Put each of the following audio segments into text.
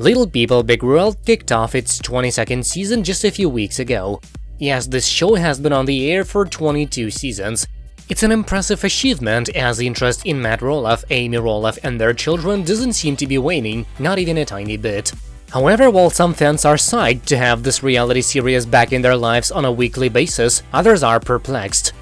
Little People Big World kicked off its 22nd season just a few weeks ago. Yes, this show has been on the air for 22 seasons. It's an impressive achievement, as interest in Matt Roloff, Amy Roloff and their children doesn't seem to be waning, not even a tiny bit. However, while some fans are psyched to have this reality series back in their lives on a weekly basis, others are perplexed.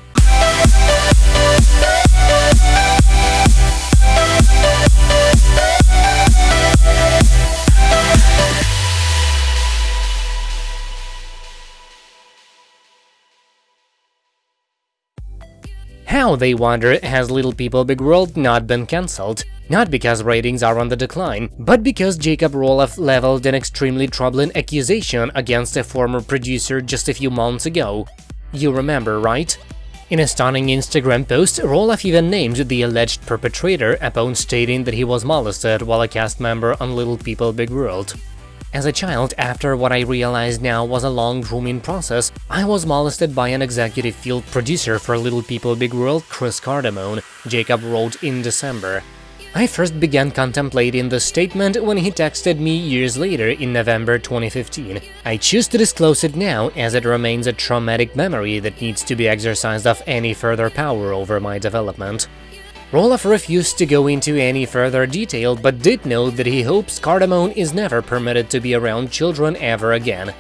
How, they wonder, has Little People Big World not been cancelled? Not because ratings are on the decline, but because Jacob Roloff leveled an extremely troubling accusation against a former producer just a few months ago. You remember, right? In a stunning Instagram post, Roloff even named the alleged perpetrator upon stating that he was molested while a cast member on Little People Big World. As a child, after what I realized now was a long grooming process, I was molested by an executive field producer for Little People Big World, Chris Cardamone, Jacob wrote in December. I first began contemplating the statement when he texted me years later in November 2015. I choose to disclose it now as it remains a traumatic memory that needs to be exercised of any further power over my development. Roloff refused to go into any further detail, but did note that he hopes Cardamone is never permitted to be around children ever again.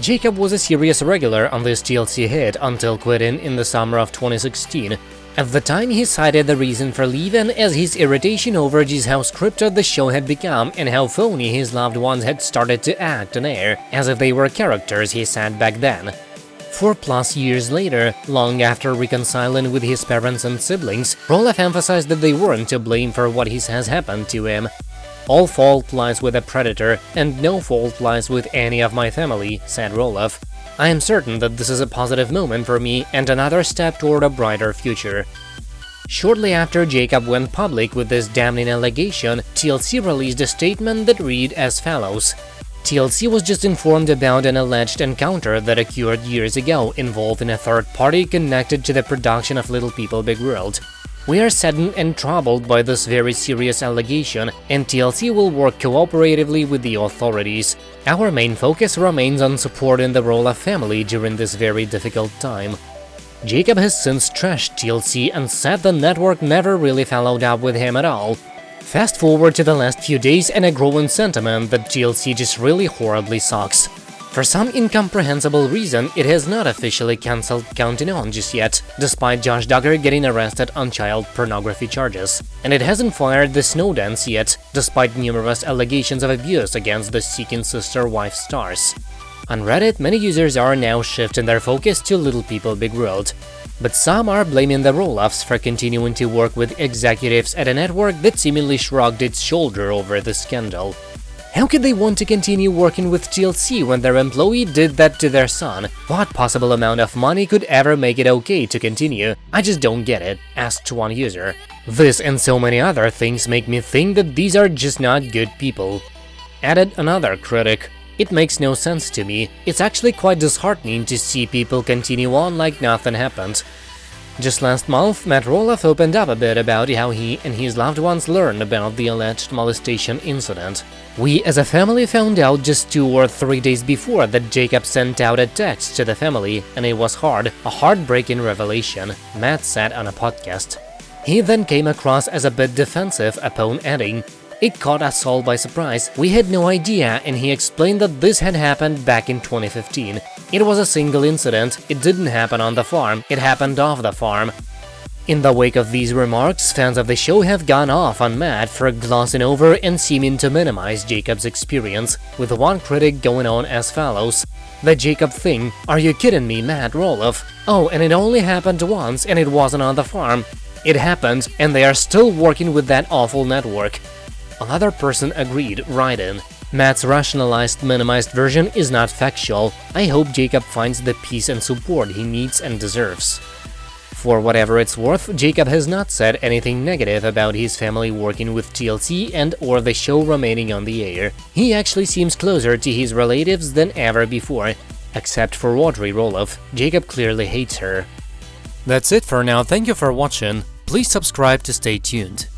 Jacob was a serious regular on this TLC hit until quitting in the summer of 2016. At the time, he cited the reason for leaving as his irritation over just how scripted the show had become and how phony his loved ones had started to act on air, as if they were characters he said back then. Four plus years later, long after reconciling with his parents and siblings, Roloff emphasized that they weren't to blame for what he says happened to him. All fault lies with the predator, and no fault lies with any of my family, said Roloff. I am certain that this is a positive moment for me and another step toward a brighter future. Shortly after Jacob went public with this damning allegation, TLC released a statement that read as follows. TLC was just informed about an alleged encounter that occurred years ago involving a third party connected to the production of Little People Big World. We are saddened and troubled by this very serious allegation, and TLC will work cooperatively with the authorities. Our main focus remains on supporting the Roloff family during this very difficult time. Jacob has since trashed TLC and said the network never really followed up with him at all, Fast forward to the last few days and a growing sentiment that TLC just really horribly sucks. For some incomprehensible reason, it has not officially cancelled Counting On just yet, despite Josh Duggar getting arrested on child pornography charges. And it hasn't fired the Snowdens yet, despite numerous allegations of abuse against the Seeking Sister wife stars. On Reddit, many users are now shifting their focus to Little People Big World, but some are blaming the Roloffs for continuing to work with executives at a network that seemingly shrugged its shoulder over the scandal. How could they want to continue working with TLC when their employee did that to their son? What possible amount of money could ever make it okay to continue? I just don't get it, asked one user. This and so many other things make me think that these are just not good people. Added another critic. It makes no sense to me. It's actually quite disheartening to see people continue on like nothing happened. Just last month, Matt Roloff opened up a bit about how he and his loved ones learned about the alleged molestation incident. We as a family found out just two or three days before that Jacob sent out a text to the family, and it was hard, a heartbreaking revelation, Matt said on a podcast. He then came across as a bit defensive upon adding, it caught us all by surprise, we had no idea and he explained that this had happened back in 2015. It was a single incident, it didn't happen on the farm, it happened off the farm. In the wake of these remarks, fans of the show have gone off on Matt for glossing over and seeming to minimize Jacob's experience, with one critic going on as follows. The Jacob thing, are you kidding me, Matt Roloff? Oh, and it only happened once and it wasn't on the farm. It happened, and they are still working with that awful network. Another person agreed, writing, Matt's rationalized, minimized version is not factual. I hope Jacob finds the peace and support he needs and deserves. For whatever it's worth, Jacob has not said anything negative about his family working with TLC and or the show remaining on the air. He actually seems closer to his relatives than ever before. Except for Audrey Roloff, Jacob clearly hates her. That's it for now, thank you for watching. Please subscribe to stay tuned.